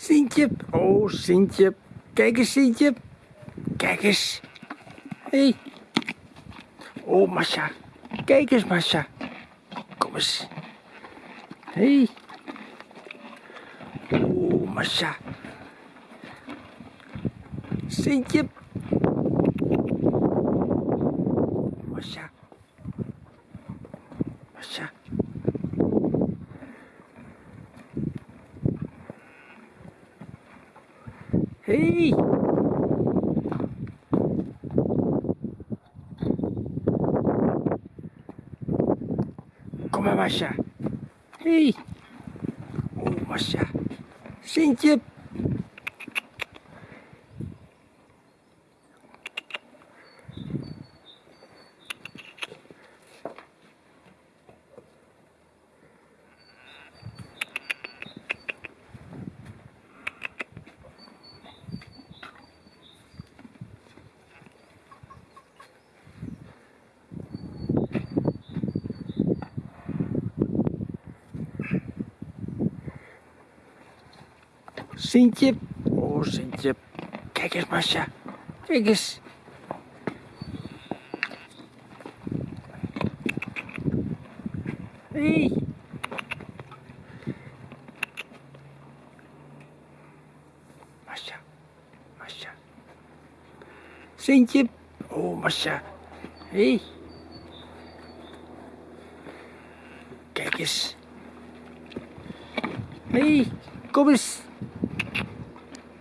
Sintje. Oh, Sintje. Kijk eens, Sintje. Kijk eens. Hé. Hey. Oh, Masha. Kijk eens, Masha. Kom eens. Hé. Hey. Oh, Masha. Sintje. Masha. Masha. Hey. Kom maar, Masha. Hey. Oh, Sintje. Oh, Sintje. Kijk eens, Masha. Kijk eens. Hey. Masha. Masha. Sintje. Oh, Masha. Hey. Kijk eens. Hey, kom eens.